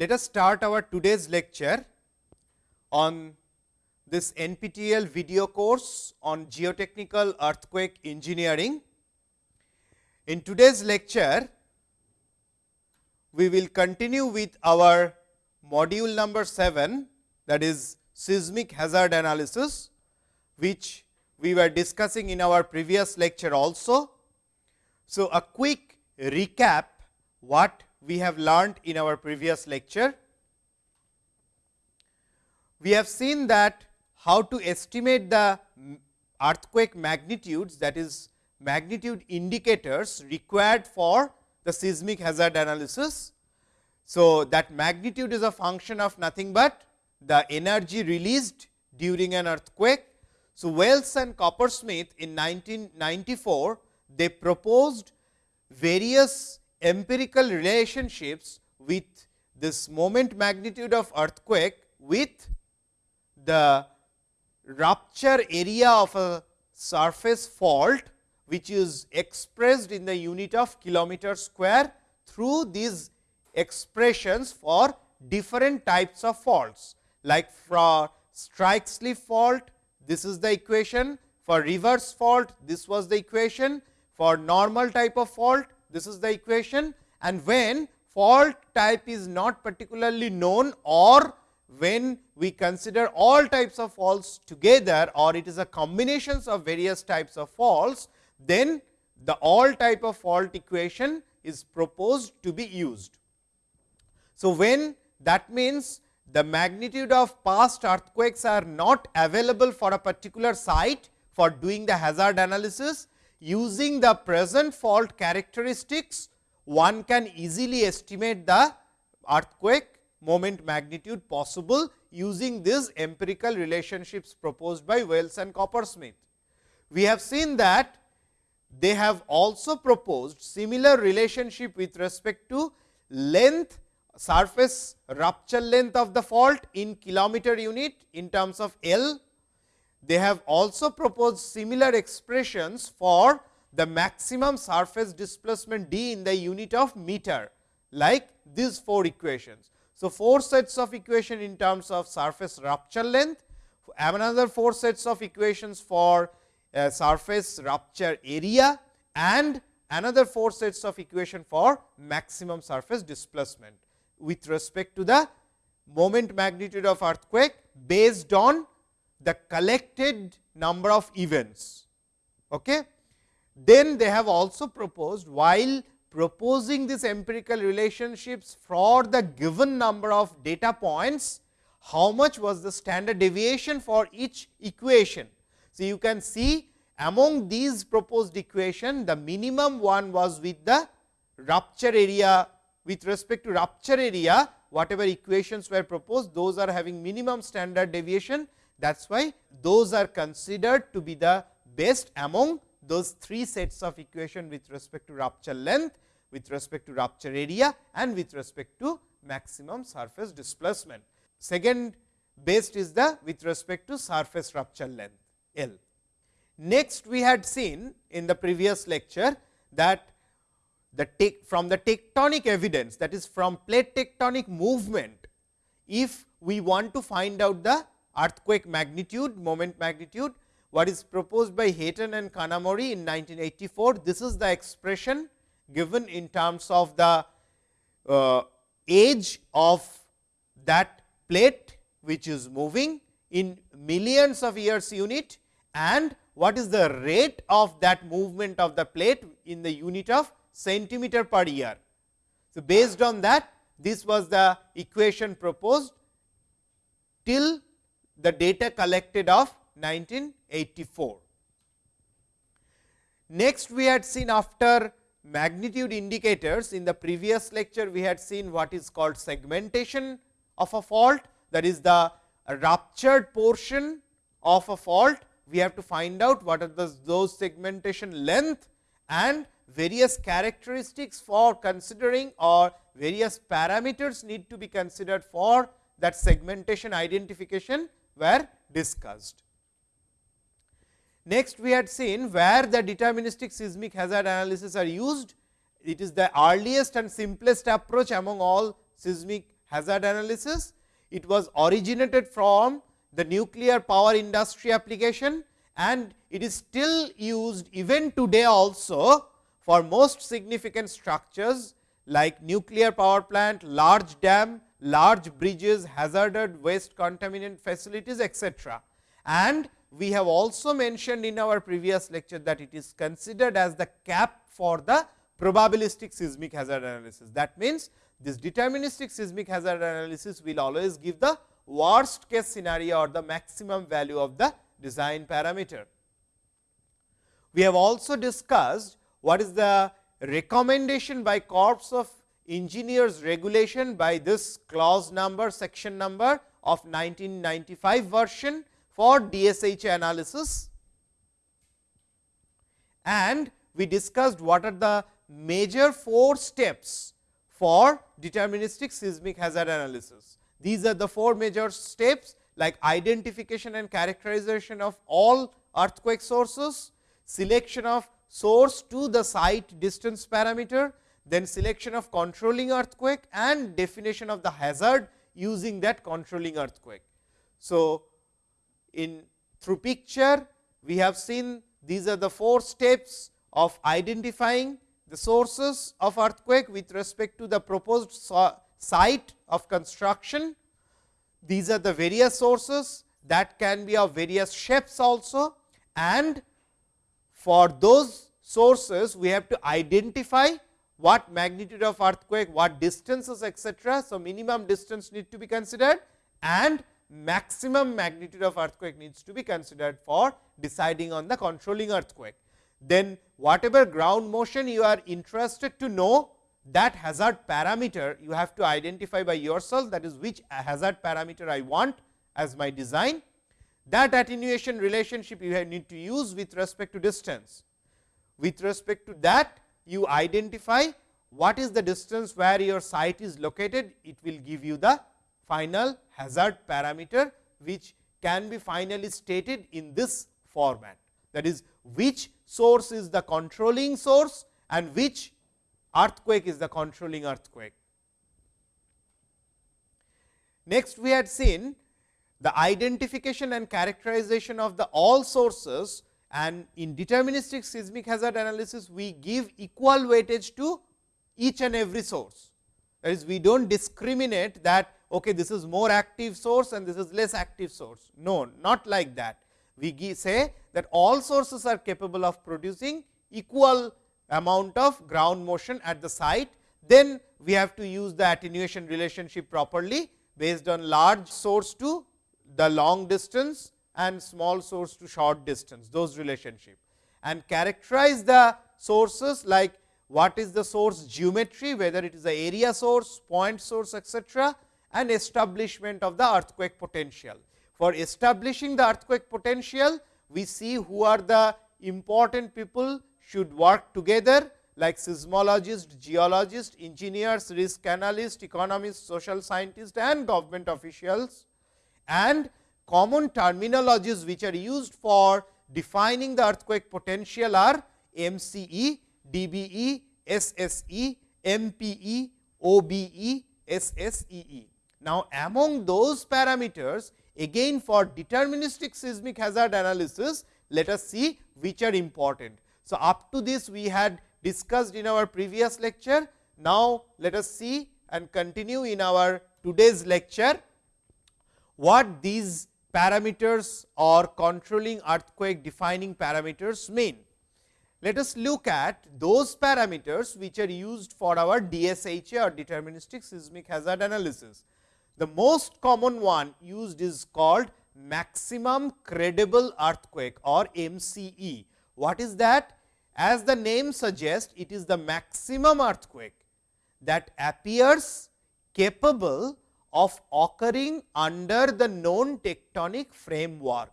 let us start our today's lecture on this NPTEL video course on geotechnical earthquake engineering. In today's lecture, we will continue with our module number 7 that is seismic hazard analysis, which we were discussing in our previous lecture also. So, a quick recap what we have learned in our previous lecture. We have seen that how to estimate the earthquake magnitudes that is magnitude indicators required for the seismic hazard analysis. So, that magnitude is a function of nothing but the energy released during an earthquake. So, Wells and Coppersmith in 1994 they proposed various empirical relationships with this moment magnitude of earthquake with the rupture area of a surface fault, which is expressed in the unit of kilometer square through these expressions for different types of faults. Like for strike slip fault, this is the equation for reverse fault, this was the equation for normal type of fault, this is the equation and when fault type is not particularly known or when we consider all types of faults together or it is a combinations of various types of faults, then the all type of fault equation is proposed to be used. So, when that means the magnitude of past earthquakes are not available for a particular site for doing the hazard analysis, using the present fault characteristics, one can easily estimate the earthquake moment magnitude possible using these empirical relationships proposed by Wells and Coppersmith. We have seen that they have also proposed similar relationship with respect to length surface rupture length of the fault in kilometer unit in terms of L they have also proposed similar expressions for the maximum surface displacement d in the unit of meter like these four equations. So, four sets of equation in terms of surface rupture length, another four sets of equations for uh, surface rupture area and another four sets of equation for maximum surface displacement with respect to the moment magnitude of earthquake based on the collected number of events. Okay. Then they have also proposed while proposing these empirical relationships for the given number of data points, how much was the standard deviation for each equation. So, you can see among these proposed equation the minimum one was with the rupture area with respect to rupture area whatever equations were proposed those are having minimum standard deviation that is why those are considered to be the best among those three sets of equation with respect to rupture length, with respect to rupture area and with respect to maximum surface displacement. Second best is the with respect to surface rupture length L. Next we had seen in the previous lecture that the from the tectonic evidence that is from plate tectonic movement, if we want to find out the earthquake magnitude, moment magnitude, what is proposed by Heaton and Kanamori in 1984. This is the expression given in terms of the uh, age of that plate which is moving in millions of years unit and what is the rate of that movement of the plate in the unit of centimeter per year. So, based on that this was the equation proposed till the data collected of 1984. Next, we had seen after magnitude indicators in the previous lecture, we had seen what is called segmentation of a fault that is the ruptured portion of a fault. We have to find out what are the, those segmentation length and various characteristics for considering or various parameters need to be considered for that segmentation identification were discussed. Next, we had seen where the deterministic seismic hazard analysis are used. It is the earliest and simplest approach among all seismic hazard analysis. It was originated from the nuclear power industry application and it is still used even today also for most significant structures like nuclear power plant, large dam, large bridges, hazarded waste contaminant facilities etc. And we have also mentioned in our previous lecture that it is considered as the cap for the probabilistic seismic hazard analysis. That means, this deterministic seismic hazard analysis will always give the worst case scenario or the maximum value of the design parameter. We have also discussed what is the recommendation by Corps of Engineers regulation by this clause number section number of 1995 version for DSH analysis and we discussed what are the major four steps for deterministic seismic hazard analysis. These are the four major steps like identification and characterization of all earthquake sources, selection of source to the site distance parameter, then selection of controlling earthquake and definition of the hazard using that controlling earthquake. So, in through picture we have seen these are the four steps of identifying the sources of earthquake with respect to the proposed site of construction. These are the various sources that can be of various shapes also and for those sources we have to identify what magnitude of earthquake, what distances etc. So, minimum distance need to be considered and maximum magnitude of earthquake needs to be considered for deciding on the controlling earthquake then whatever ground motion you are interested to know that hazard parameter you have to identify by yourself that is which hazard parameter I want as my design. That attenuation relationship you need to use with respect to distance. With respect to that you identify what is the distance where your site is located, it will give you the final hazard parameter, which can be finally stated in this format. That is which source is the controlling source and which earthquake is the controlling earthquake. Next, we had seen the identification and characterization of the all sources and in deterministic seismic hazard analysis, we give equal weightage to each and every source. That is, we do not discriminate that okay, this is more active source and this is less active source. No, not like that we say that all sources are capable of producing equal amount of ground motion at the site, then we have to use the attenuation relationship properly based on large source to the long distance and small source to short distance those relationship and characterize the sources like what is the source geometry whether it is the area source, point source etc., and establishment of the earthquake potential. For establishing the earthquake potential, we see who are the important people should work together like seismologist, geologist, engineers, risk analyst, economists, social scientists and government officials and common terminologies which are used for defining the earthquake potential are MCE, DBE, SSE, MPE, OBE, SSEE. Now, among those parameters Again for deterministic seismic hazard analysis, let us see which are important. So, up to this we had discussed in our previous lecture. Now, let us see and continue in our today's lecture what these parameters or controlling earthquake defining parameters mean. Let us look at those parameters which are used for our DSHA or deterministic seismic hazard analysis. The most common one used is called maximum credible earthquake or MCE. What is that? As the name suggests, it is the maximum earthquake that appears capable of occurring under the known tectonic framework.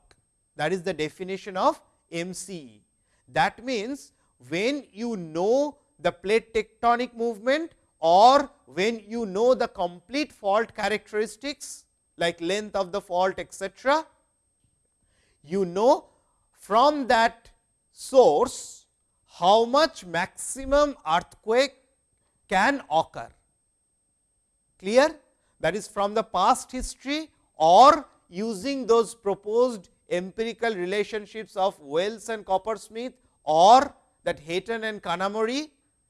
That is the definition of MCE. That means, when you know the plate tectonic movement or when you know the complete fault characteristics like length of the fault etc., you know from that source how much maximum earthquake can occur. Clear? That is from the past history or using those proposed empirical relationships of Wells and Coppersmith or that Heaton and Kanamori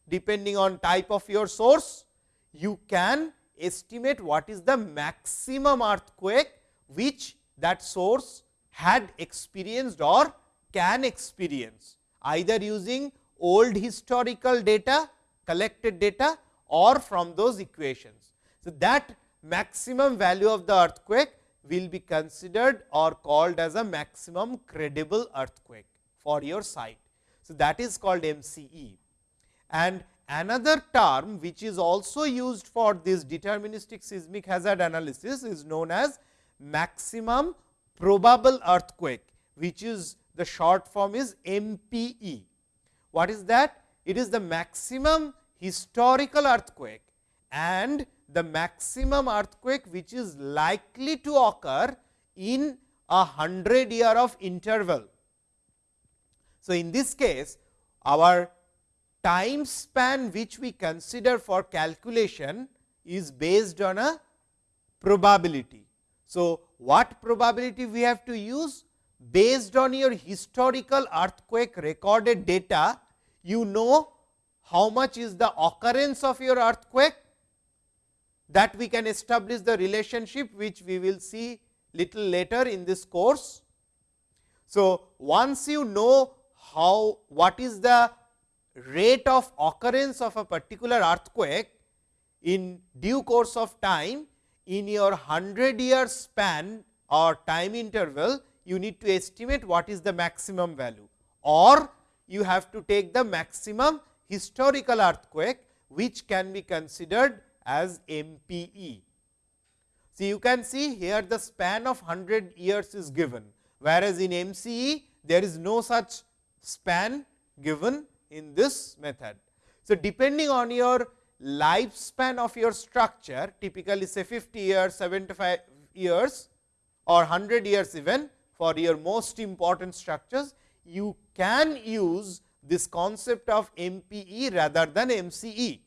depending on type of your source, you can estimate what is the maximum earthquake which that source had experienced or can experience either using old historical data collected data or from those equations. So, that maximum value of the earthquake will be considered or called as a maximum credible earthquake for your site. So, that is called MCE and another term which is also used for this deterministic seismic hazard analysis is known as maximum probable earthquake which is the short form is MPE. What is that? It is the maximum historical earthquake and the maximum earthquake which is likely to occur in a 100 year of interval. So, in this case our time span which we consider for calculation is based on a probability. So, what probability we have to use? Based on your historical earthquake recorded data, you know how much is the occurrence of your earthquake that we can establish the relationship which we will see little later in this course. So, once you know how what is the rate of occurrence of a particular earthquake in due course of time in your 100 year span or time interval you need to estimate what is the maximum value or you have to take the maximum historical earthquake which can be considered as MPE. So, you can see here the span of 100 years is given, whereas in MCE there is no such span given in this method. So, depending on your lifespan of your structure typically say 50 years, 75 years or 100 years even for your most important structures, you can use this concept of MPE rather than MCE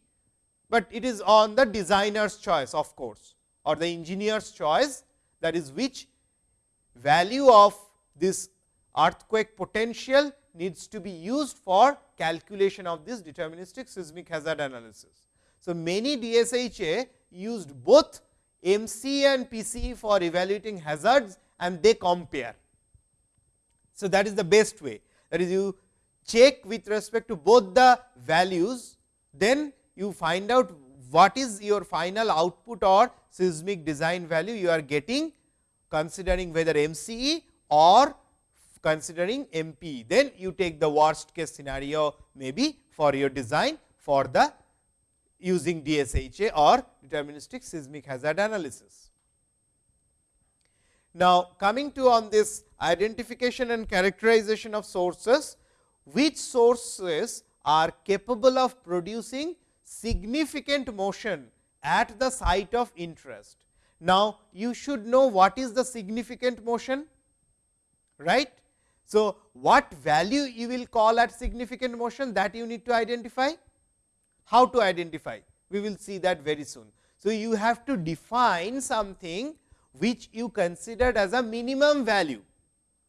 but it is on the designer's choice of course or the engineer's choice that is which value of this earthquake potential needs to be used for calculation of this deterministic seismic hazard analysis. So, many DSHA used both MC and PCE for evaluating hazards and they compare. So, that is the best way that is you check with respect to both the values then you find out what is your final output or seismic design value you are getting considering whether MCE or considering MP. Then you take the worst case scenario maybe for your design for the using DSHA or deterministic seismic hazard analysis. Now, coming to on this identification and characterization of sources, which sources are capable of producing significant motion at the site of interest. Now, you should know what is the significant motion, right. So, what value you will call at significant motion that you need to identify? How to identify? We will see that very soon. So, you have to define something which you considered as a minimum value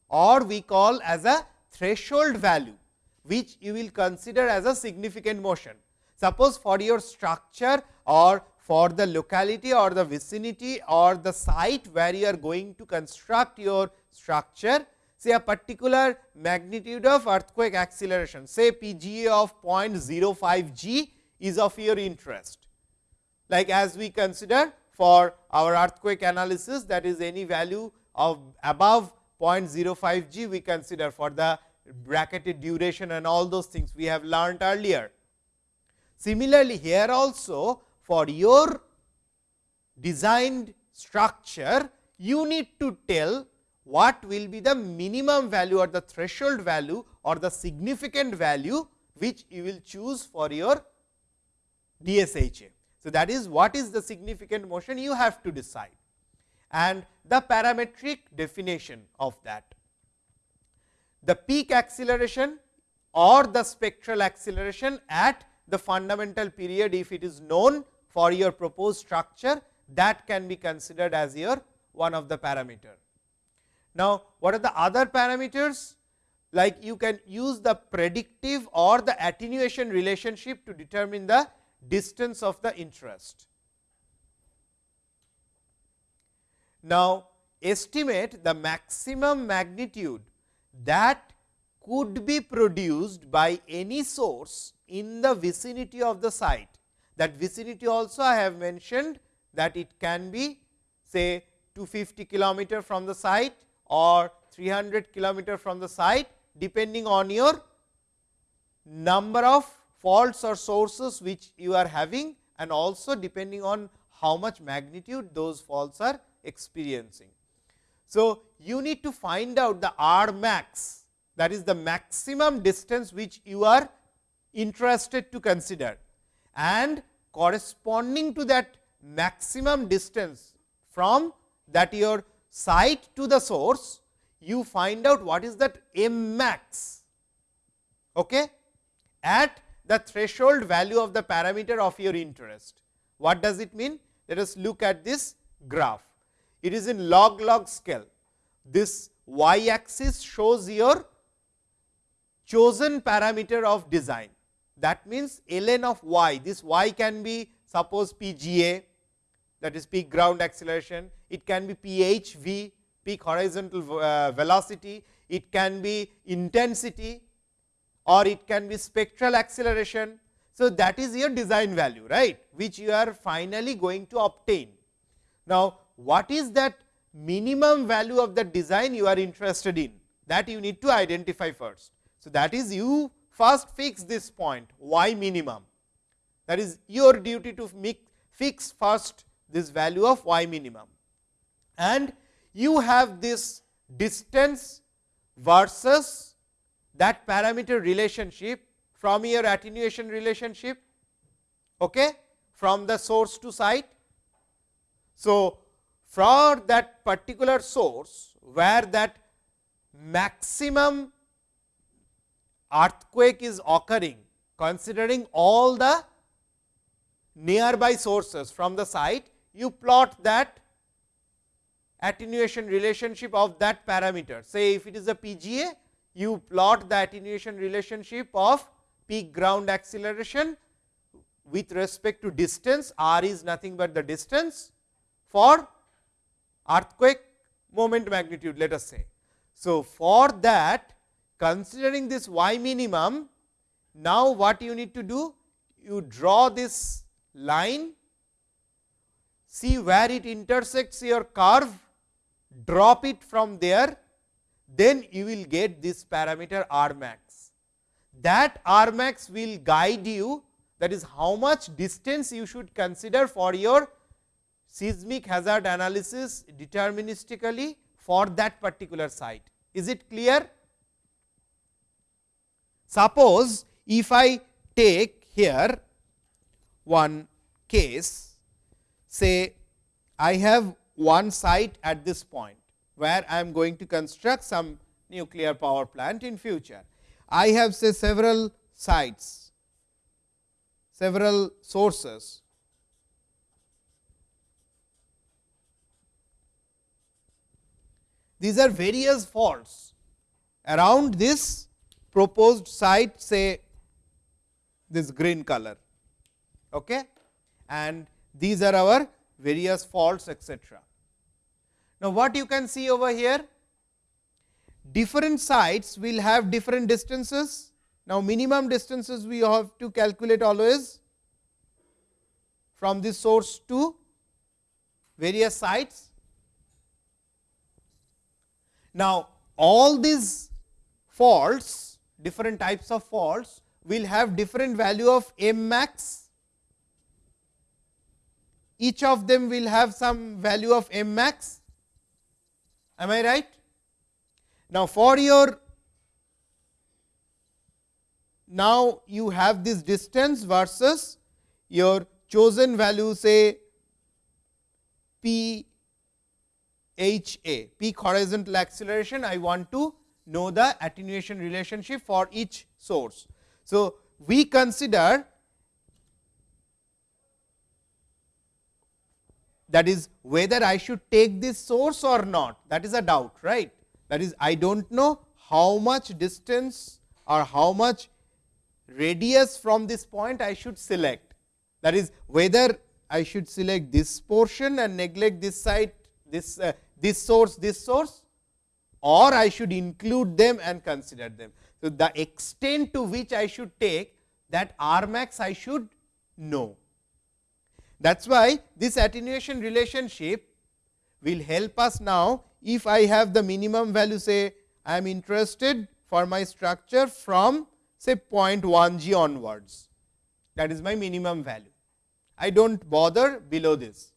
or we call as a threshold value, which you will consider as a significant motion. Suppose for your structure or for the locality or the vicinity or the site where you are going to construct your structure, say a particular magnitude of earthquake acceleration, say PGA of 0.05 g is of your interest. Like as we consider for our earthquake analysis that is any value of above 0.05 g we consider for the bracketed duration and all those things we have learned earlier. Similarly, here also for your designed structure, you need to tell what will be the minimum value or the threshold value or the significant value which you will choose for your DSHA. So, that is what is the significant motion you have to decide and the parametric definition of that. The peak acceleration or the spectral acceleration at the fundamental period if it is known for your proposed structure that can be considered as your one of the parameter. Now, what are the other parameters? Like you can use the predictive or the attenuation relationship to determine the distance of the interest. Now, estimate the maximum magnitude that could be produced by any source in the vicinity of the site. That vicinity also I have mentioned that it can be say 250 kilometer from the site or 300 kilometer from the site depending on your number of faults or sources which you are having and also depending on how much magnitude those faults are experiencing. So, you need to find out the R max that is the maximum distance which you are interested to consider and corresponding to that maximum distance from that your site to the source, you find out what is that m max okay, at the threshold value of the parameter of your interest. What does it mean? Let us look at this graph. It is in log log scale. This y axis shows your chosen parameter of design. That means, ln of y, this y can be suppose PGA that is peak ground acceleration, it can be PHV peak horizontal uh, velocity, it can be intensity or it can be spectral acceleration. So, that is your design value right, which you are finally going to obtain. Now, what is that minimum value of the design you are interested in that you need to identify first. So, that is you first fix this point y minimum that is your duty to fix first this value of y minimum and you have this distance versus that parameter relationship from your attenuation relationship okay, from the source to site. So, for that particular source where that maximum earthquake is occurring considering all the nearby sources from the site, you plot that attenuation relationship of that parameter. Say if it is a PGA, you plot the attenuation relationship of peak ground acceleration with respect to distance, r is nothing but the distance for earthquake moment magnitude let us say. So, for that considering this y minimum, now what you need to do? You draw this line, see where it intersects your curve, drop it from there, then you will get this parameter R max. That R max will guide you that is how much distance you should consider for your seismic hazard analysis deterministically for that particular site. Is it clear? Suppose if I take here one case, say I have one site at this point, where I am going to construct some nuclear power plant in future. I have say several sites, several sources These are various faults around this proposed site say this green color okay and these are our various faults etc. Now, what you can see over here different sites will have different distances. Now, minimum distances we have to calculate always from this source to various sites now, all these faults different types of faults will have different value of m max. Each of them will have some value of m max. Am I right. Now, for your now you have this distance versus your chosen value say p H A peak horizontal acceleration. I want to know the attenuation relationship for each source. So, we consider that is whether I should take this source or not that is a doubt right. That is I do not know how much distance or how much radius from this point I should select. That is whether I should select this portion and neglect this side this uh, this source this source or I should include them and consider them. So, the extent to which I should take that R max I should know. That is why this attenuation relationship will help us now if I have the minimum value say I am interested for my structure from say 0.1 g onwards that is my minimum value. I do not bother below this.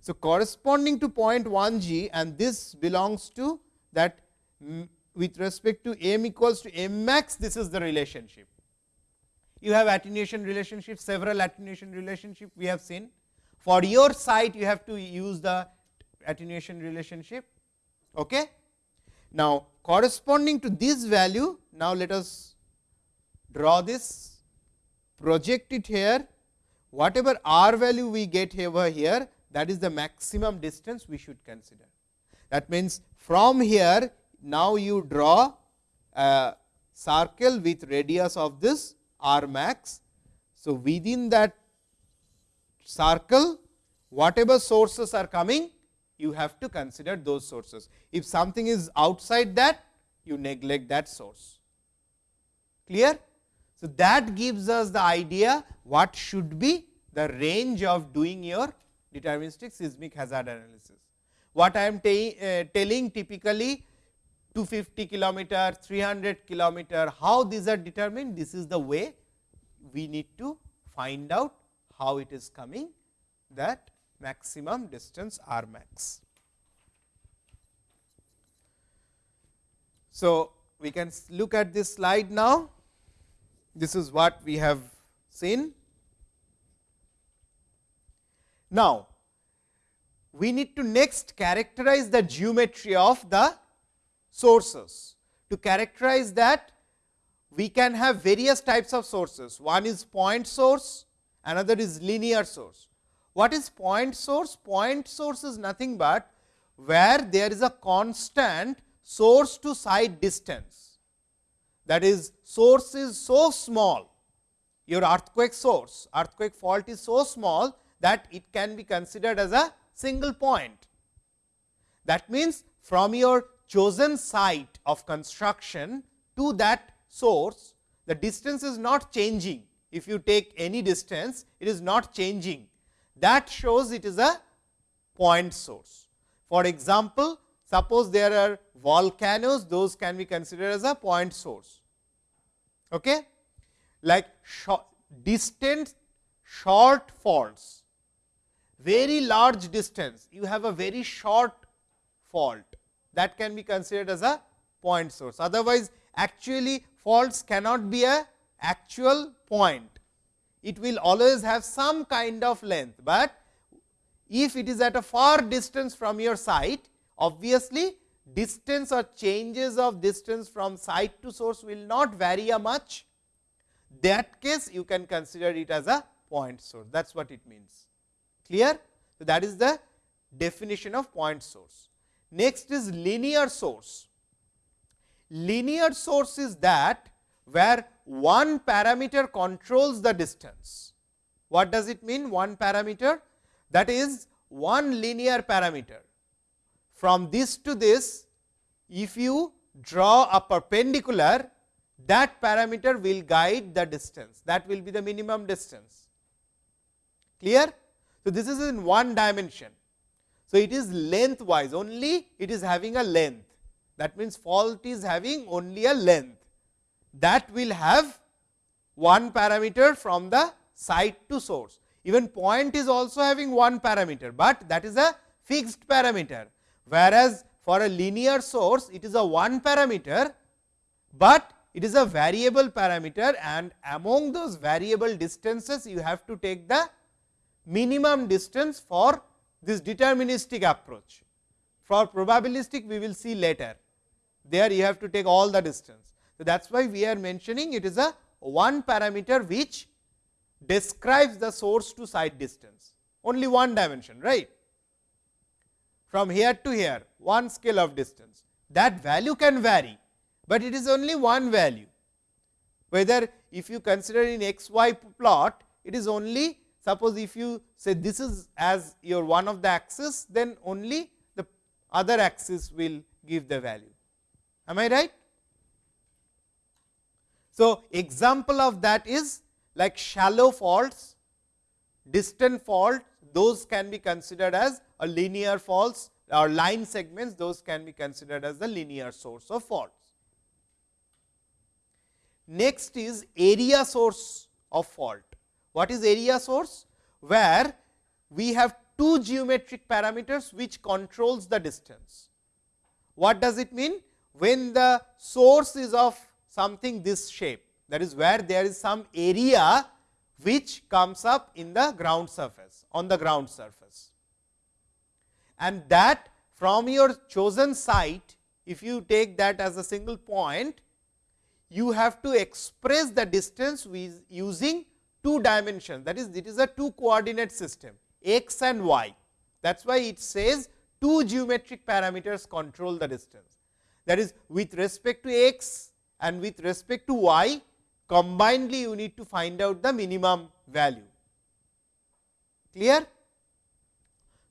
So, corresponding to 0.1 g and this belongs to that with respect to m equals to m max this is the relationship. You have attenuation relationship several attenuation relationship we have seen. For your site you have to use the attenuation relationship. Okay. Now, corresponding to this value now let us draw this project it here whatever r value we get over here that is the maximum distance we should consider. That means, from here now you draw a circle with radius of this r max. So, within that circle whatever sources are coming you have to consider those sources. If something is outside that you neglect that source clear. So, that gives us the idea what should be the range of doing your deterministic seismic hazard analysis. What I am uh, telling typically 250 kilometer, 300 kilometer, how these are determined? This is the way we need to find out how it is coming that maximum distance r max. So, we can look at this slide now. This is what we have seen. Now, we need to next characterize the geometry of the sources. To characterize that we can have various types of sources. One is point source, another is linear source. What is point source? Point source is nothing but where there is a constant source to site distance. That is source is so small, your earthquake source, earthquake fault is so small that it can be considered as a single point. That means, from your chosen site of construction to that source, the distance is not changing. If you take any distance, it is not changing. That shows it is a point source. For example, suppose there are volcanoes, those can be considered as a point source. Okay? Like distant short faults, very large distance, you have a very short fault that can be considered as a point source. Otherwise, actually faults cannot be a actual point. It will always have some kind of length, but if it is at a far distance from your site, obviously distance or changes of distance from site to source will not vary a much. That case you can consider it as a point source that is what it means clear. So, that is the definition of point source. Next is linear source. Linear source is that where one parameter controls the distance. What does it mean one parameter? That is one linear parameter. From this to this, if you draw a perpendicular, that parameter will guide the distance, that will be the minimum distance. Clear? So, this is in one dimension. So, it is lengthwise only it is having a length that means, fault is having only a length that will have one parameter from the site to source. Even point is also having one parameter, but that is a fixed parameter, whereas for a linear source it is a one parameter, but it is a variable parameter and among those variable distances you have to take the minimum distance for this deterministic approach. For probabilistic we will see later, there you have to take all the distance. So, that is why we are mentioning it is a one parameter which describes the source to site distance, only one dimension right. from here to here one scale of distance that value can vary, but it is only one value whether if you consider in x y plot it is only suppose if you say this is as your one of the axis then only the other axis will give the value am I right. So, example of that is like shallow faults, distant fault those can be considered as a linear faults or line segments those can be considered as the linear source of faults. Next is area source of fault. What is area source? Where we have two geometric parameters which controls the distance. What does it mean? When the source is of something this shape that is where there is some area which comes up in the ground surface on the ground surface. And that from your chosen site if you take that as a single point you have to express the distance with using two dimensions. That is it is a two coordinate system x and y. That is why it says two geometric parameters control the distance. That is with respect to x and with respect to y combinedly you need to find out the minimum value. Clear?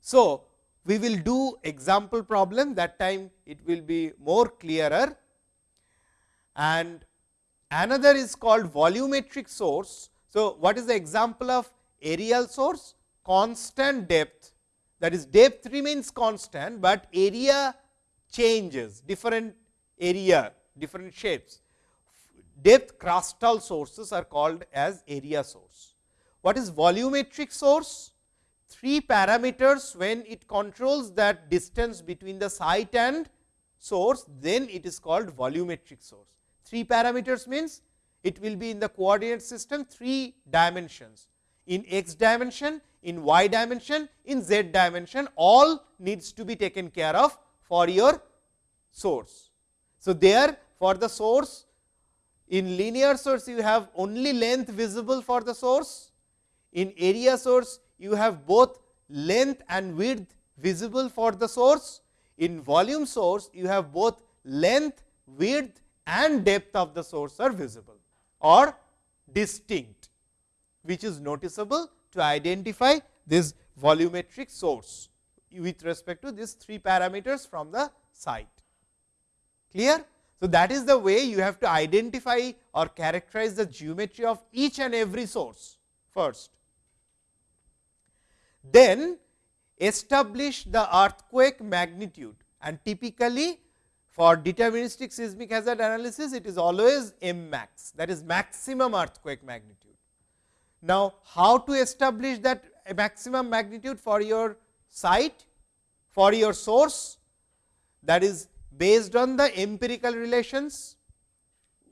So we will do example problem. That time it will be more clearer. And another is called volumetric source. So, what is the example of aerial source? Constant depth that is depth remains constant, but area changes different area different shapes. Depth crustal sources are called as area source. What is volumetric source? Three parameters when it controls that distance between the site and source, then it is called volumetric source. 3 parameters means it will be in the coordinate system 3 dimensions. In x dimension, in y dimension, in z dimension all needs to be taken care of for your source. So, there for the source in linear source you have only length visible for the source, in area source you have both length and width visible for the source, in volume source you have both length, width and depth of the source are visible or distinct, which is noticeable to identify this volumetric source with respect to these three parameters from the site. Clear? So, that is the way you have to identify or characterize the geometry of each and every source first. Then establish the earthquake magnitude and typically for deterministic seismic hazard analysis, it is always M max that is maximum earthquake magnitude. Now, how to establish that maximum magnitude for your site, for your source that is based on the empirical relations.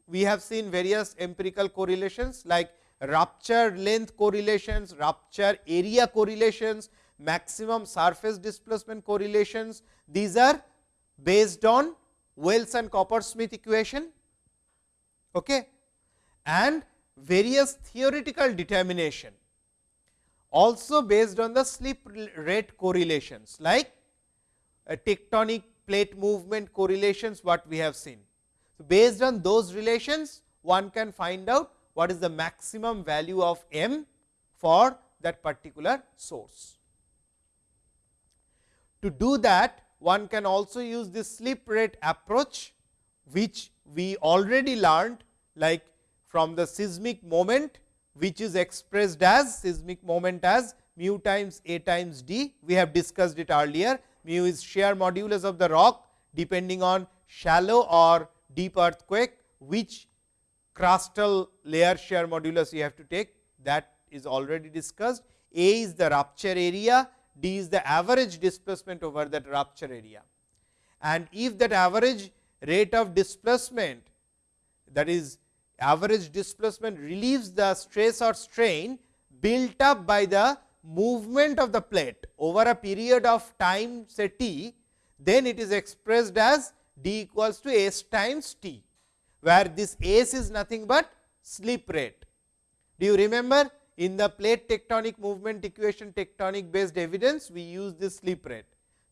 We have seen various empirical correlations like rupture length correlations, rupture area correlations, maximum surface displacement correlations. These are based on Wells and Coppersmith equation okay, and various theoretical determination also based on the slip rate correlations like tectonic plate movement correlations what we have seen. So, based on those relations one can find out what is the maximum value of m for that particular source. To do that one can also use this slip rate approach, which we already learned like from the seismic moment, which is expressed as seismic moment as mu times a times d. We have discussed it earlier. Mu is shear modulus of the rock depending on shallow or deep earthquake, which crustal layer shear modulus you have to take that is already discussed. A is the rupture area d is the average displacement over that rupture area. And if that average rate of displacement that is average displacement relieves the stress or strain built up by the movement of the plate over a period of time say t, then it is expressed as d equals to s times t, where this s is nothing but slip rate. Do you remember in the plate tectonic movement equation tectonic based evidence, we use this slip rate.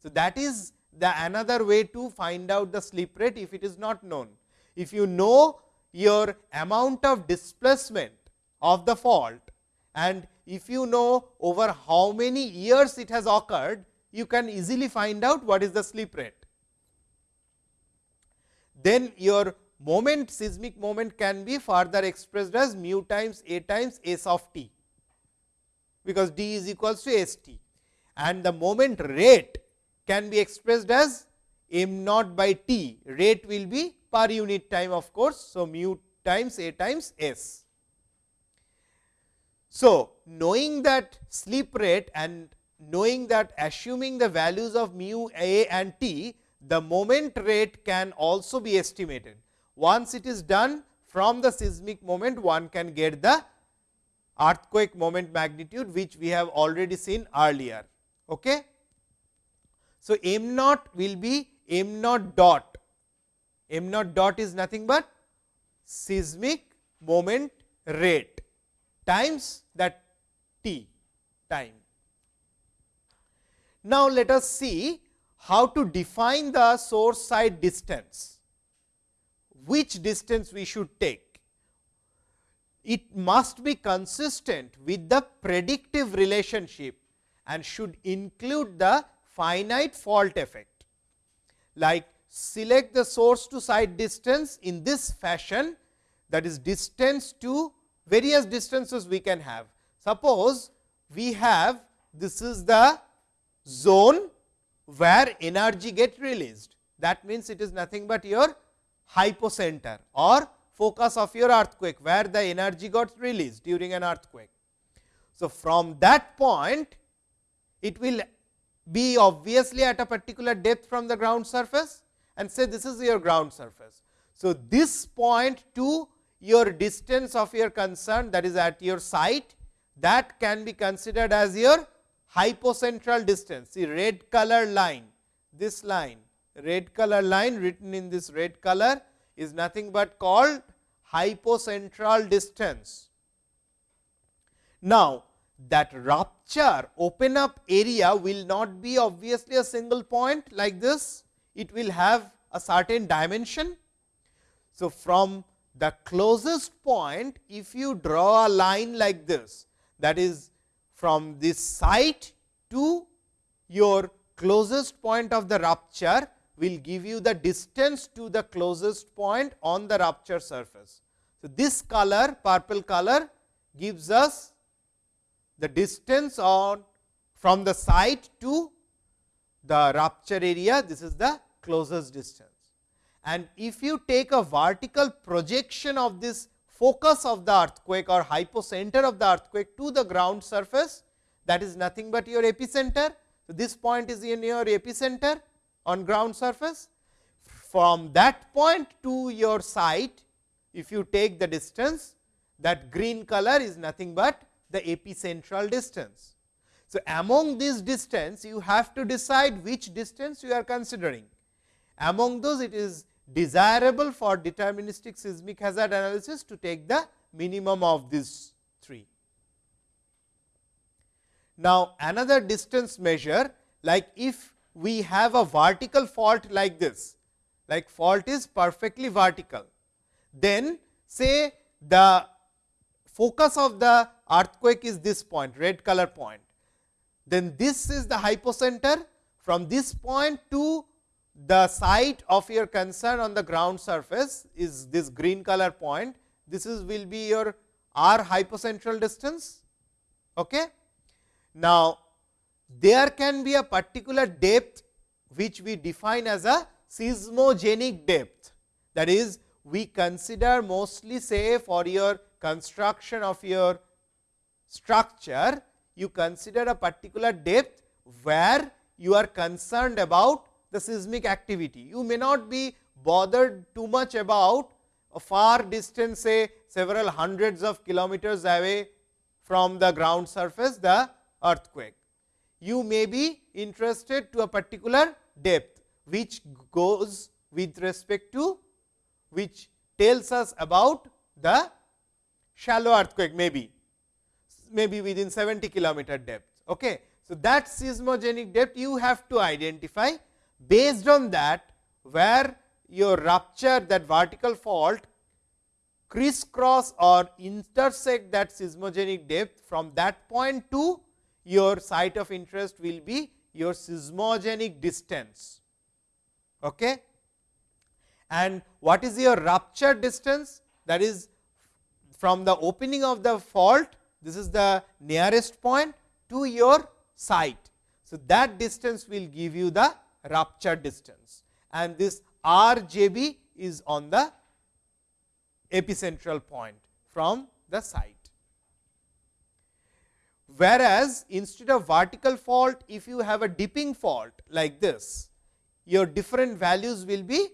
So, that is the another way to find out the slip rate if it is not known. If you know your amount of displacement of the fault and if you know over how many years it has occurred, you can easily find out what is the slip rate. Then your moment seismic moment can be further expressed as mu times a times s of t, because d is equals to s t and the moment rate can be expressed as m naught by t, rate will be per unit time of course. So, mu times a times s. So, knowing that slip rate and knowing that assuming the values of mu a and t, the moment rate can also be estimated. Once it is done from the seismic moment, one can get the earthquake moment magnitude, which we have already seen earlier. Okay? So, m naught will be m naught dot, m naught dot is nothing but seismic moment rate times that t time. Now, let us see how to define the source side distance, which distance we should take. It must be consistent with the predictive relationship and should include the finite fault effect. Like select the source to site distance in this fashion that is distance to various distances we can have. Suppose we have this is the zone where energy get released. That means, it is nothing but your hypocenter or focus of your earthquake, where the energy got released during an earthquake. So, from that point it will be obviously at a particular depth from the ground surface and say this is your ground surface. So, this point to your distance of your concern that is at your site that can be considered as your hypocentral distance. See red color line, this line, red color line written in this red color is nothing but called hypocentral distance. Now, that rupture open up area will not be obviously a single point like this, it will have a certain dimension. So, from the closest point if you draw a line like this that is from this site to your closest point of the rupture will give you the distance to the closest point on the rupture surface. So, this color purple color gives us the distance on from the site to the rupture area this is the closest distance and if you take a vertical projection of this focus of the earthquake or hypocenter of the earthquake to the ground surface that is nothing but your epicenter. So, this point is in your epicenter on ground surface. From that point to your site, if you take the distance that green color is nothing but the epicentral distance. So, among this distance you have to decide which distance you are considering. Among those it is desirable for deterministic seismic hazard analysis to take the minimum of these three. Now, another distance measure like if we have a vertical fault like this, like fault is perfectly vertical, then say the focus of the earthquake is this point red color point, then this is the hypocenter from this point to the site of your concern on the ground surface is this green color point. This is will be your r hypocentral distance. Okay. Now, there can be a particular depth which we define as a seismogenic depth. That is, we consider mostly say for your construction of your structure, you consider a particular depth where you are concerned about the seismic activity. You may not be bothered too much about a far distance say several hundreds of kilometers away from the ground surface the earthquake. You may be interested to a particular depth which goes with respect to which tells us about the shallow earthquake maybe maybe within 70 kilometer depth. Okay. So, So, that seismogenic depth you have to identify based on that where your rupture that vertical fault crisscross or intersect that seismogenic depth from that point to your site of interest will be your seismogenic distance. Okay? And what is your rupture distance? That is from the opening of the fault, this is the nearest point to your site. So, that distance will give you the rupture distance and this R j b is on the epicentral point from the site. Whereas, instead of vertical fault, if you have a dipping fault like this, your different values will be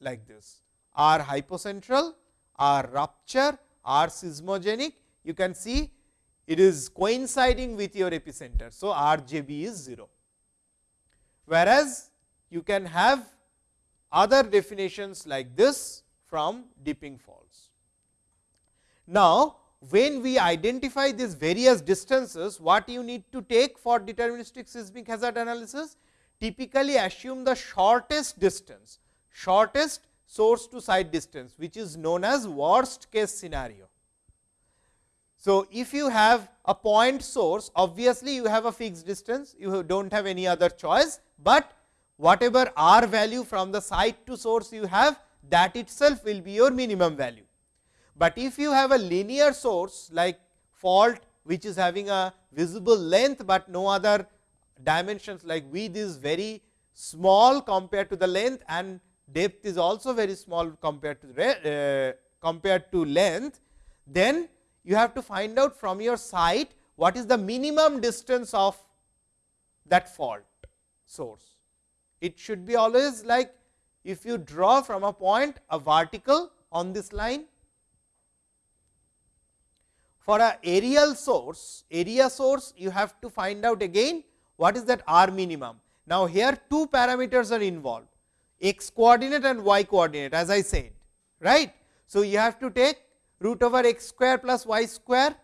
like this R hypocentral, R rupture, R seismogenic. You can see it is coinciding with your epicenter. So, R j b is 0. Whereas, you can have other definitions like this from dipping faults. Now, when we identify these various distances, what you need to take for deterministic seismic hazard analysis? Typically assume the shortest distance, shortest source to site distance, which is known as worst case scenario. So, if you have a point source, obviously, you have a fixed distance, you do not have any other choice, but whatever r value from the site to source you have, that itself will be your minimum value. But if you have a linear source like fault which is having a visible length, but no other dimensions like width is very small compared to the length and depth is also very small compared to uh, compared to length, then you have to find out from your site what is the minimum distance of that fault source. It should be always like if you draw from a point a vertical on this line for a aerial source, area source you have to find out again what is that r minimum. Now, here two parameters are involved x coordinate and y coordinate as I said right. So, you have to take root over x square plus y square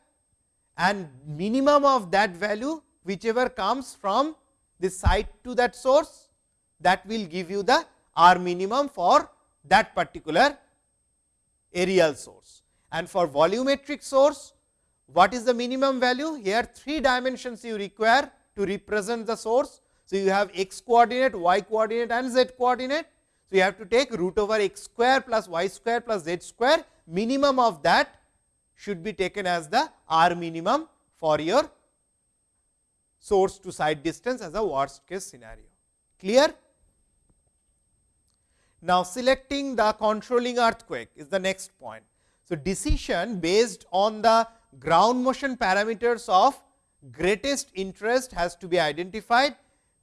and minimum of that value whichever comes from the site to that source that will give you the r minimum for that particular aerial source. And for volumetric source what is the minimum value? Here three dimensions you require to represent the source. So, you have x coordinate, y coordinate and z coordinate. So, you have to take root over x square plus y square plus z square minimum of that should be taken as the r minimum for your source to site distance as a worst case scenario. Clear? Now, selecting the controlling earthquake is the next point. So, decision based on the ground motion parameters of greatest interest has to be identified,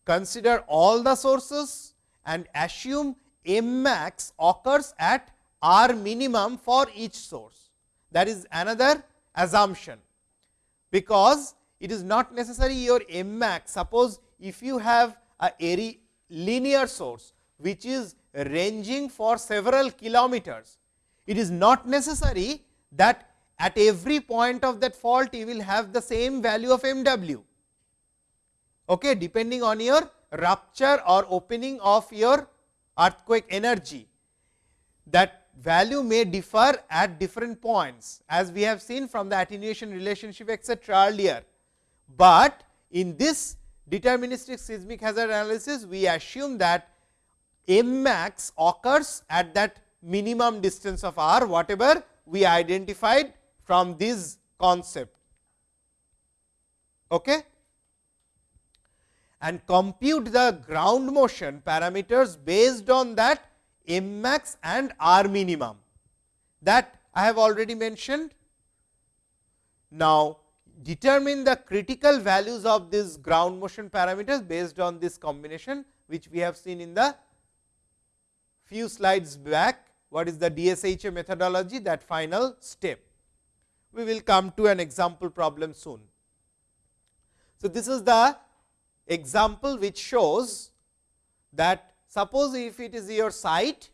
consider all the sources and assume M max occurs at R minimum for each source. That is another assumption, because it is not necessary your M max. Suppose if you have a linear source, which is ranging for several kilometers, it is not necessary that at every point of that fault you will have the same value of m w okay, depending on your rupture or opening of your earthquake energy that value may differ at different points as we have seen from the attenuation relationship etcetera earlier. But in this deterministic seismic hazard analysis we assume that m max occurs at that minimum distance of r whatever we identified from this concept okay? and compute the ground motion parameters based on that m max and r minimum that I have already mentioned. Now, determine the critical values of these ground motion parameters based on this combination which we have seen in the few slides back what is the DSHA methodology that final step we will come to an example problem soon. So, this is the example which shows that suppose if it is your site,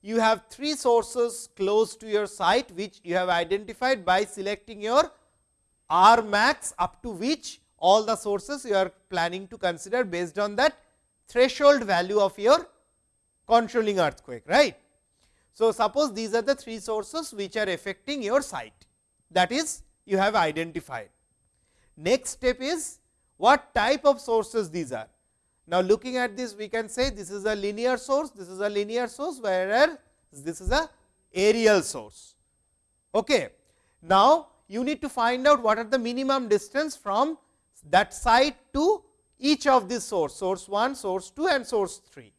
you have three sources close to your site, which you have identified by selecting your R max up to which all the sources you are planning to consider based on that threshold value of your controlling earthquake. right? So, suppose these are the three sources which are affecting your site that is you have identified. Next step is what type of sources these are. Now, looking at this we can say this is a linear source, this is a linear source whereas this is a aerial source. Okay. Now, you need to find out what are the minimum distance from that site to each of these source, source 1, source 2 and source 3.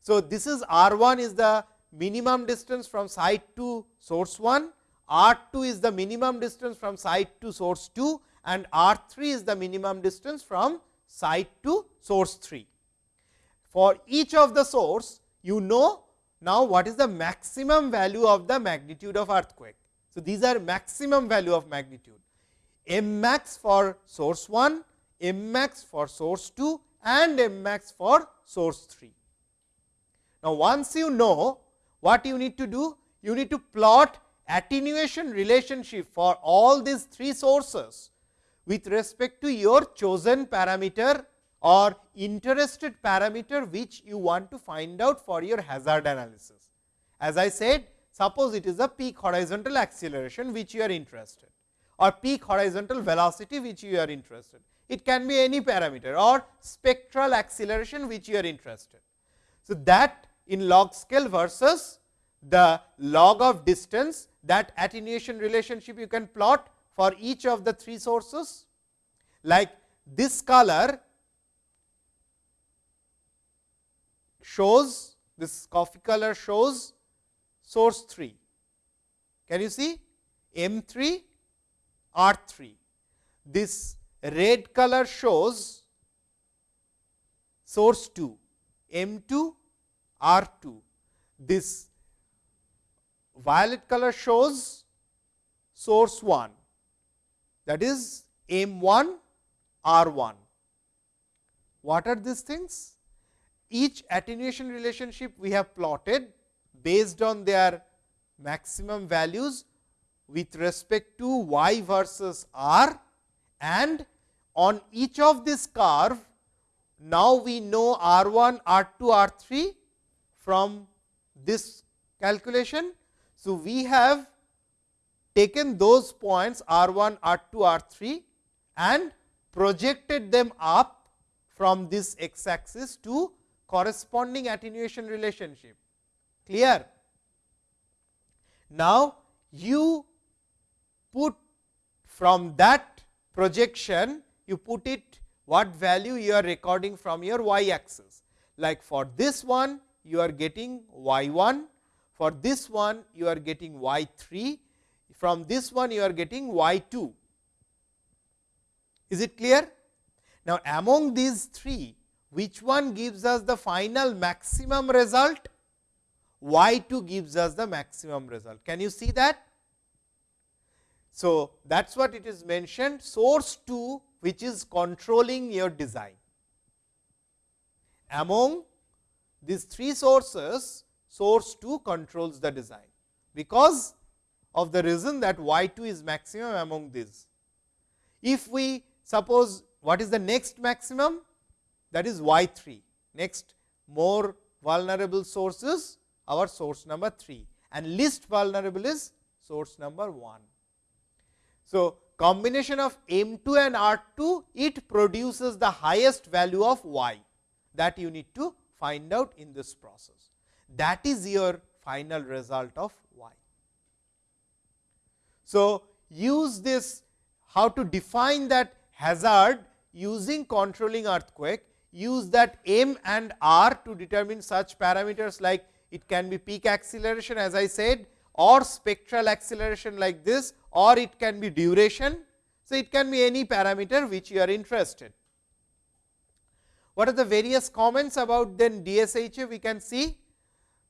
So, this is R 1 is the minimum distance from site to source 1, R 2 is the minimum distance from site to source 2 and R 3 is the minimum distance from site to source 3. For each of the source, you know now what is the maximum value of the magnitude of earthquake. So, these are maximum value of magnitude m max for source 1, m max for source 2 and m max for source 3. Now, once you know what you need to do, you need to plot attenuation relationship for all these three sources with respect to your chosen parameter or interested parameter which you want to find out for your hazard analysis. As I said, suppose it is a peak horizontal acceleration which you are interested or peak horizontal velocity which you are interested. It can be any parameter or spectral acceleration which you are interested. So, that in log scale versus the log of distance that attenuation relationship you can plot for each of the three sources. Like this color shows this coffee color shows source 3. Can you see M 3 R 3. This red color shows source 2 M 2 R 2. This violet color shows source 1 that is M 1 R 1. What are these things? Each attenuation relationship we have plotted based on their maximum values with respect to y versus r and on each of this curve now we know r 1 r 2 r 3 from this calculation so, we have taken those points r 1, r 2, r 3 and projected them up from this x axis to corresponding attenuation relationship. Clear? Now, you put from that projection, you put it what value you are recording from your y axis. Like for this one, you are getting y 1, for this one you are getting y 3, from this one you are getting y 2. Is it clear? Now, among these three, which one gives us the final maximum result? Y 2 gives us the maximum result. Can you see that? So, that is what it is mentioned source 2 which is controlling your design. Among these three sources, source 2 controls the design, because of the reason that y 2 is maximum among these. If we suppose what is the next maximum? That is y 3, next more vulnerable sources our source number 3 and least vulnerable is source number 1. So, combination of M 2 and R 2 it produces the highest value of y that you need to find out in this process that is your final result of y. So, use this how to define that hazard using controlling earthquake, use that m and r to determine such parameters like it can be peak acceleration as I said or spectral acceleration like this or it can be duration. So, it can be any parameter which you are interested. What are the various comments about then DSHA we can see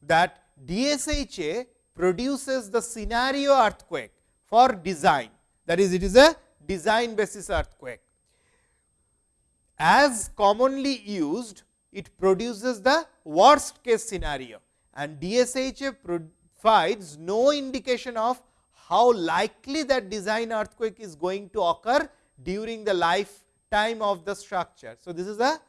that DSHA produces the scenario earthquake for design that is it is a design basis earthquake. As commonly used it produces the worst case scenario and DSHA provides no indication of how likely that design earthquake is going to occur during the life lifetime of the structure. So, this is a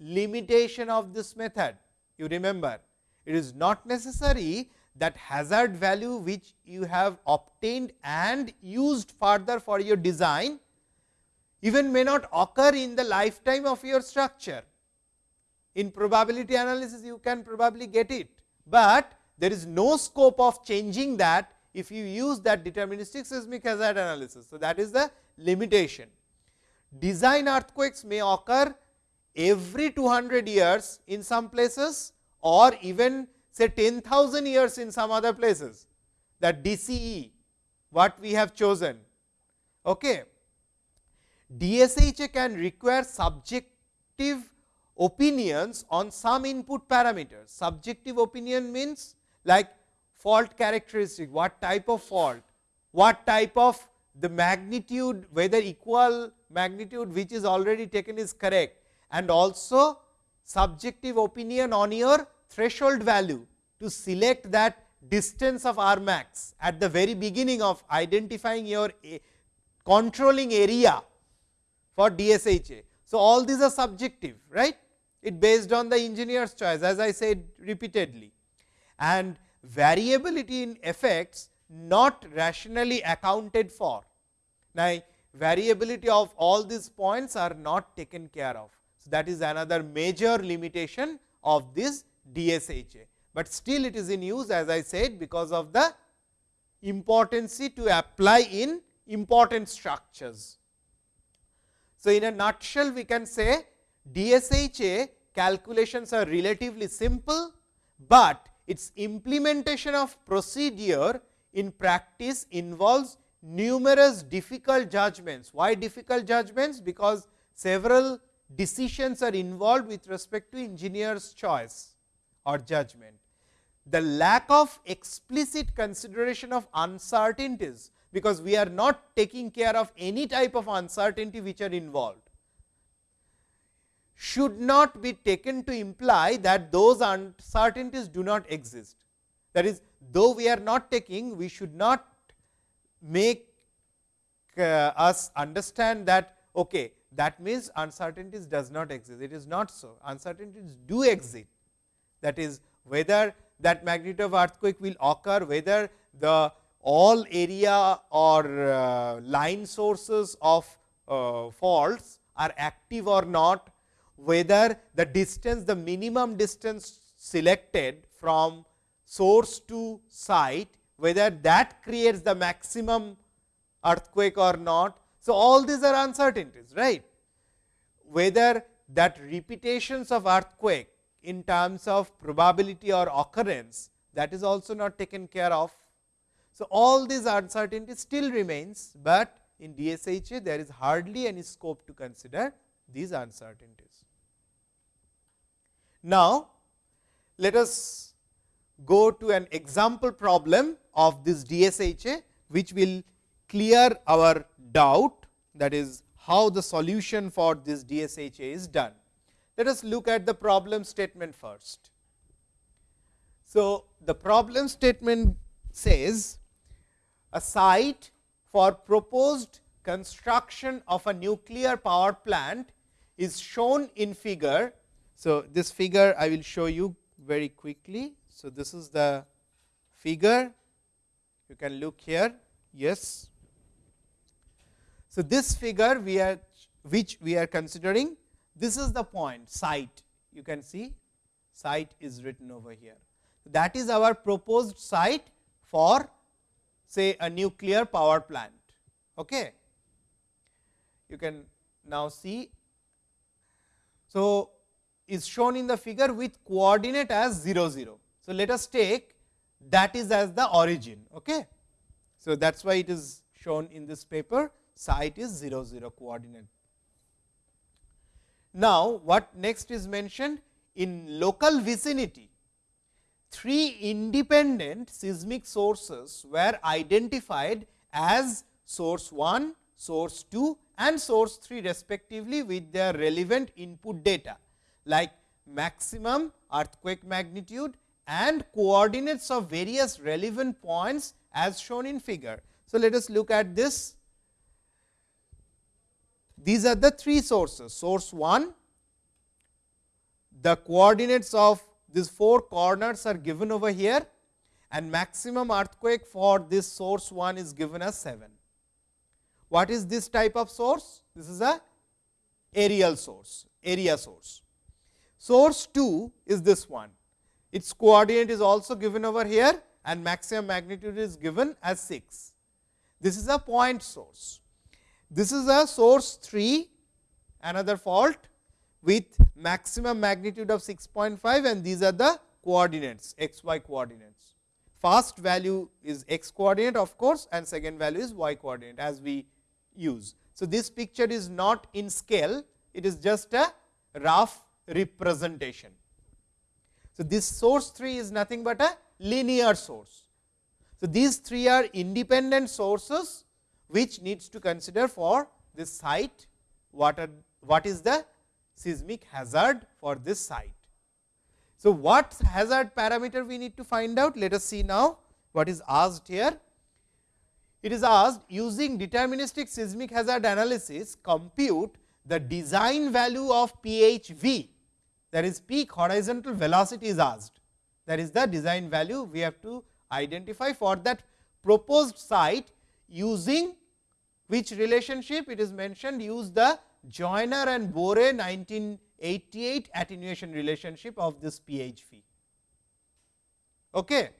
limitation of this method. You remember, it is not necessary that hazard value which you have obtained and used further for your design even may not occur in the lifetime of your structure. In probability analysis you can probably get it, but there is no scope of changing that if you use that deterministic seismic hazard analysis. So, that is the limitation. Design earthquakes may occur every 200 years in some places or even say 10,000 years in some other places that DCE what we have chosen. Okay. DSHA can require subjective opinions on some input parameters. Subjective opinion means like fault characteristic, what type of fault, what type of the magnitude, whether equal magnitude which is already taken is correct and also subjective opinion on your threshold value to select that distance of R max at the very beginning of identifying your controlling area for DSHA. So, all these are subjective right it based on the engineer's choice as I said repeatedly and variability in effects not rationally accounted for. Now, variability of all these points are not taken care of. So, that is another major limitation of this DSHA, but still it is in use as I said because of the importance to apply in important structures. So, in a nutshell we can say DSHA calculations are relatively simple, but its implementation of procedure in practice involves numerous difficult judgments. Why difficult judgments? Because several decisions are involved with respect to engineer's choice or judgment. The lack of explicit consideration of uncertainties, because we are not taking care of any type of uncertainty which are involved should not be taken to imply that those uncertainties do not exist. That is, though we are not taking, we should not make uh, us understand that okay, that means uncertainties does not exist. It is not so. Uncertainties do exist. That is, whether that magnitude of earthquake will occur, whether the all area or uh, line sources of uh, faults are active or not, whether the distance the minimum distance selected from source to site whether that creates the maximum earthquake or not. So, all these are uncertainties right whether that repetitions of earthquake in terms of probability or occurrence that is also not taken care of. So, all these uncertainties still remains, but in DSHA there is hardly any scope to consider these uncertainties. Now, let us go to an example problem of this DSHA, which will clear our doubt that is how the solution for this DSHA is done. Let us look at the problem statement first. So, the problem statement says a site for proposed construction of a nuclear power plant is shown in figure so, this figure I will show you very quickly. So, this is the figure you can look here yes. So, this figure we are which we are considering this is the point site you can see site is written over here. That is our proposed site for say a nuclear power plant. Okay. You can now see. So, is shown in the figure with coordinate as 0 0. So, let us take that is as the origin. Okay. So, that is why it is shown in this paper site is 0 0 coordinate. Now, what next is mentioned in local vicinity three independent seismic sources were identified as source 1, source 2 and source 3 respectively with their relevant input data like maximum earthquake magnitude and coordinates of various relevant points as shown in figure. So, let us look at this. These are the three sources source 1 the coordinates of these four corners are given over here and maximum earthquake for this source 1 is given as 7. What is this type of source? This is a aerial source, area source. Source 2 is this one. Its coordinate is also given over here and maximum magnitude is given as 6. This is a point source. This is a source 3, another fault with maximum magnitude of 6.5 and these are the coordinates x y coordinates. First value is x coordinate of course, and second value is y coordinate as we use. So, this picture is not in scale, it is just a rough representation. So, this source 3 is nothing but a linear source. So, these three are independent sources which needs to consider for this site what are what is the seismic hazard for this site. So, what hazard parameter we need to find out? Let us see now what is asked here. It is asked using deterministic seismic hazard analysis compute the design value of PHV that is peak horizontal velocity is asked that is the design value we have to identify for that proposed site using which relationship it is mentioned use the Joyner and Boore 1988 attenuation relationship of this PHV. Okay.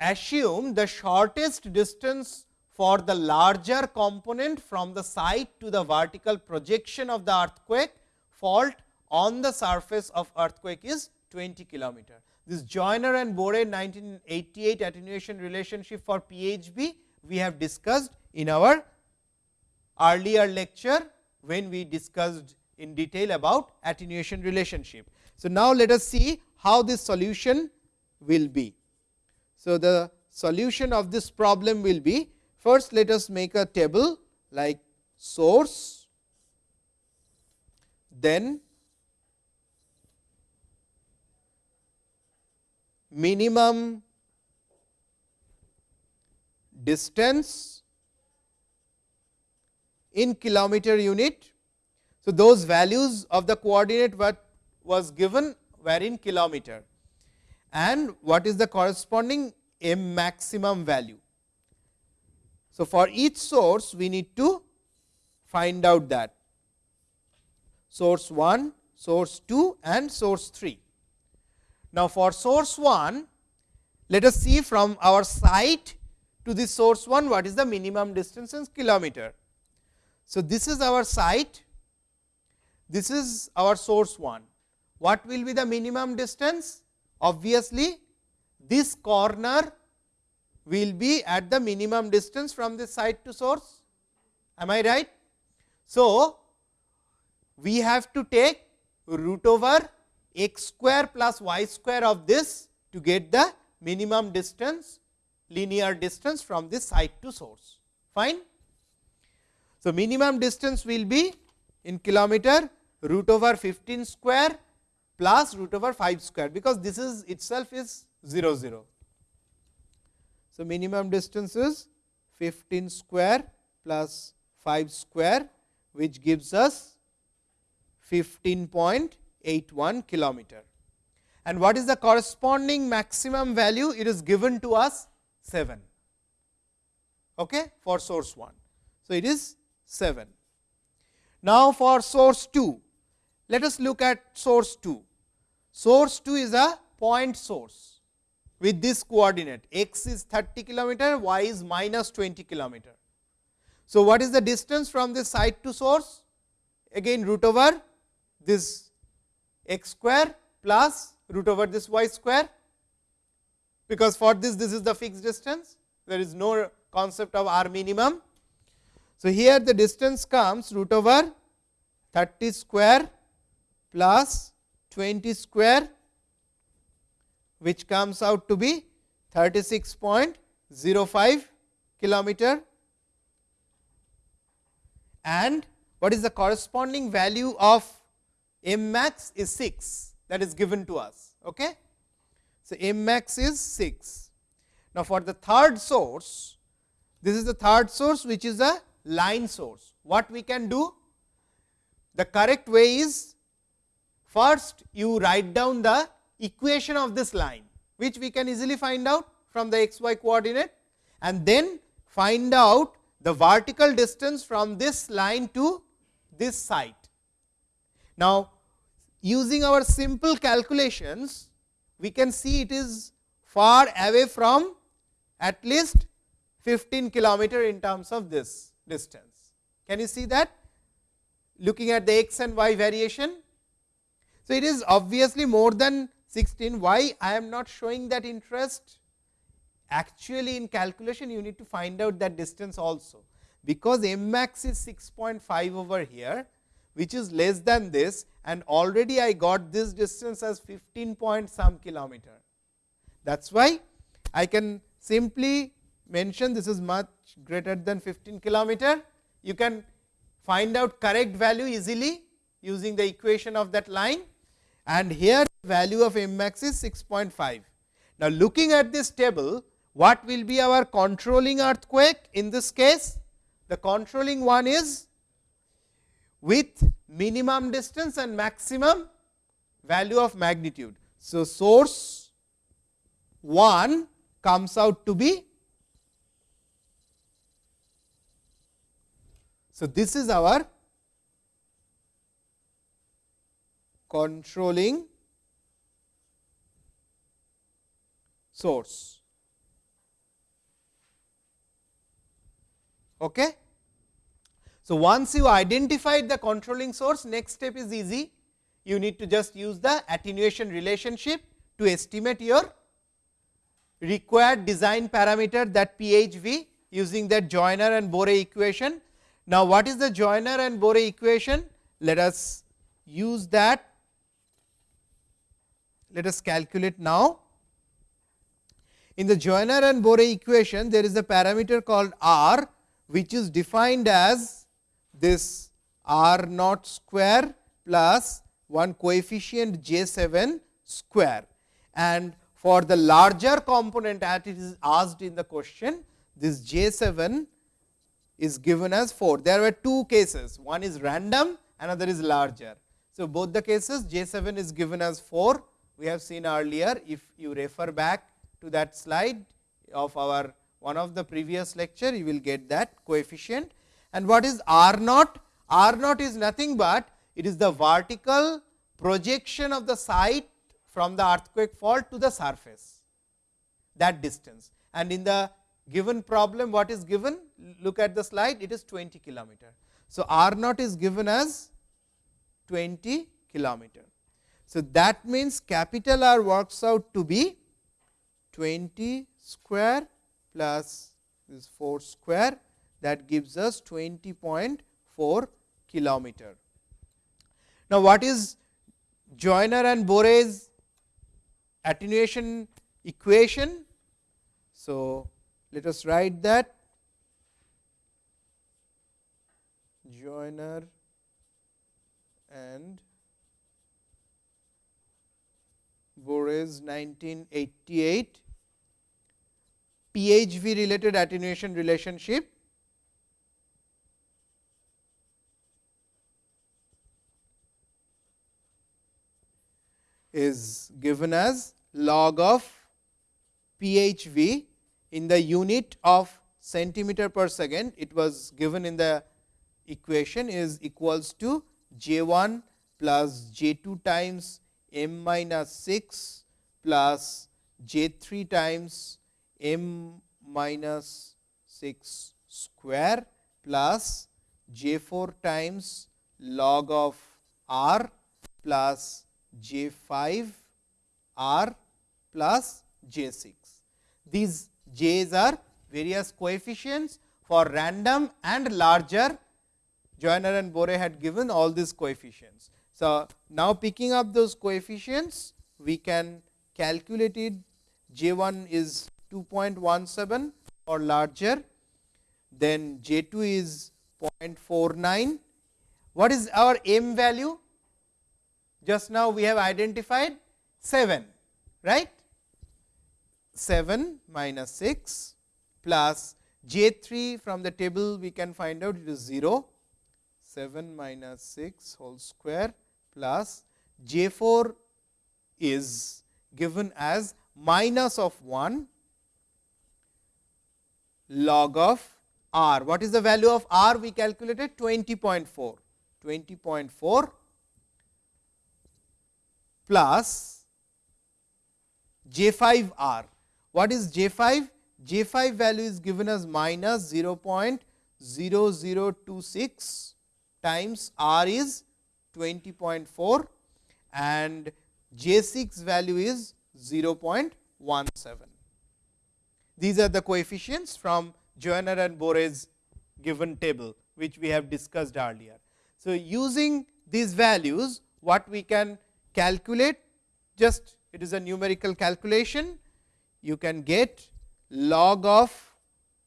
Assume the shortest distance for the larger component from the site to the vertical projection of the earthquake fault on the surface of earthquake is 20 kilometer. This Joyner and Boore 1988 attenuation relationship for PHV we have discussed in our earlier lecture when we discussed in detail about attenuation relationship. So, now let us see how this solution will be. So, the solution of this problem will be first let us make a table like source, then minimum distance in kilometer unit. So, those values of the coordinate what was given were in kilometer and what is the corresponding m maximum value. So, for each source we need to find out that source 1, source 2 and source 3. Now, for source 1 let us see from our site to this source 1 what is the minimum distance in kilometer. So, this is our site, this is our source 1. What will be the minimum distance? Obviously, this corner will be at the minimum distance from this site to source. Am I right? So, we have to take root over x square plus y square of this to get the minimum distance linear distance from this site to source. Fine. So, minimum distance will be in kilometer root over 15 square plus root over 5 square, because this is itself is 0 0. So, minimum distance is 15 square plus 5 square, which gives us 15.81 kilometer. And what is the corresponding maximum value? It is given to us 7 okay, for source 1. So, it is 7. Now, for source 2, let us look at source 2. Source 2 is a point source with this coordinate x is 30 kilometer, y is minus 20 kilometer. So, what is the distance from this site to source? Again root over this x square plus root over this y square, because for this this is the fixed distance, there is no concept of r minimum. So, here the distance comes root over 30 square plus 20 square which comes out to be 36.05 kilometer and what is the corresponding value of m max is 6 that is given to us. Okay? So, m max is 6. Now, for the third source, this is the third source which is a line source. what we can do? The correct way is first you write down the equation of this line, which we can easily find out from the x y coordinate and then find out the vertical distance from this line to this site. Now, using our simple calculations, we can see it is far away from at least 15 kilometer in terms of this distance. Can you see that? Looking at the x and y variation. So, it is obviously more than 16. Why I am not showing that interest? Actually, in calculation, you need to find out that distance also, because m max is 6.5 over here, which is less than this and already I got this distance as 15 point some kilometer. That is why I can simply mention this is much greater than 15 kilometer. You can find out correct value easily using the equation of that line and here value of m max is 6.5. Now, looking at this table what will be our controlling earthquake in this case? The controlling one is with minimum distance and maximum value of magnitude. So, source 1 comes out to be. So, this is our controlling source. Okay. So, once you identified the controlling source, next step is easy. You need to just use the attenuation relationship to estimate your required design parameter that PHV using that Joyner and Boore equation. Now, what is the Joyner and Boore equation? Let us use that. Let us calculate now. In the Joyner and Boore equation, there is a parameter called R, which is defined as this r naught square plus one coefficient j 7 square and for the larger component as it is asked in the question this j 7 is given as 4. There were two cases one is random another is larger. So, both the cases j 7 is given as 4 we have seen earlier if you refer back to that slide of our one of the previous lecture you will get that coefficient and what is R naught? R naught is nothing but it is the vertical projection of the site from the earthquake fault to the surface that distance and in the given problem what is given look at the slide it is 20 kilometer. So, R naught is given as 20 kilometer. So, that means capital R works out to be 20 square plus this 4 square that gives us 20.4 kilometer. Now, what is Joyner and Boore's attenuation equation? So, let us write that. Joyner and Boore's 1988 PHV related attenuation relationship. Is given as log of PHV in the unit of centimeter per second. It was given in the equation is equals to J 1 plus J 2 times m minus 6 plus J 3 times m minus 6 square plus J 4 times log of r plus j 5 r plus j 6. These j's are various coefficients for random and larger Joyner and Boore had given all these coefficients. So, now picking up those coefficients we can calculate it j 1 is 2.17 or larger then j 2 is 0.49. What is our m value? just now we have identified 7 right 7 minus 6 plus j 3 from the table we can find out it is 0 7 minus 6 whole square plus J 4 is given as minus of 1 log of r. What is the value of r? We calculated 20.4, 20.4 plus j 5 r. What is j 5? j 5 value is given as minus 0.0026 times r is 20.4 and j 6 value is 0.17. These are the coefficients from Joyner and Boore's given table, which we have discussed earlier. So, using these values, what we can calculate just it is a numerical calculation, you can get log of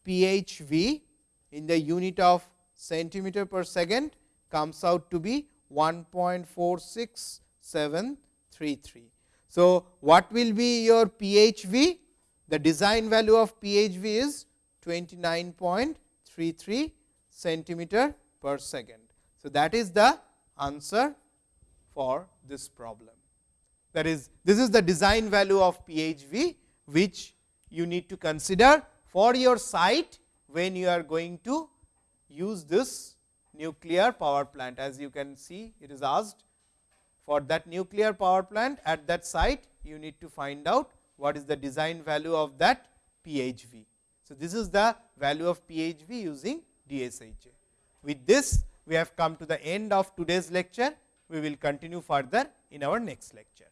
PHV in the unit of centimeter per second comes out to be 1.46733. So, what will be your PHV? The design value of PHV is 29.33 centimeter per second. So, that is the answer for this problem. That is, this is the design value of PHV, which you need to consider for your site when you are going to use this nuclear power plant. As you can see, it is asked for that nuclear power plant at that site, you need to find out what is the design value of that PHV. So, this is the value of PHV using DSHA. With this, we have come to the end of today's lecture. We will continue further in our next lecture.